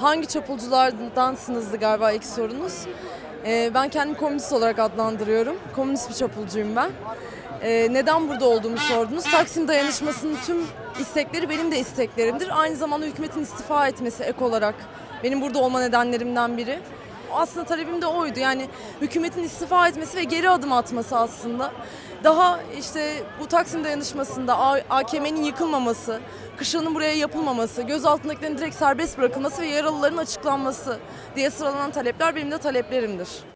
hangi çapulculardansınızdı galiba ilk sorunuz. Ee, ben kendimi komünist olarak adlandırıyorum. Komünist bir çapulcuyum ben. Ee, neden burada olduğumu sordunuz. Taksim dayanışmasının tüm istekleri benim de isteklerimdir. Aynı zamanda hükümetin istifa etmesi ek olarak benim burada olma nedenlerimden biri. Aslında talebim de oydu. Yani hükümetin istifa etmesi ve geri adım atması aslında. Daha işte bu Taksim dayanışmasında AKM'nin yıkılmaması, kışlanın buraya yapılmaması, gözaltındakilerin direkt serbest bırakılması ve yaralıların açıklanması diye sıralanan talepler benim de taleplerimdir.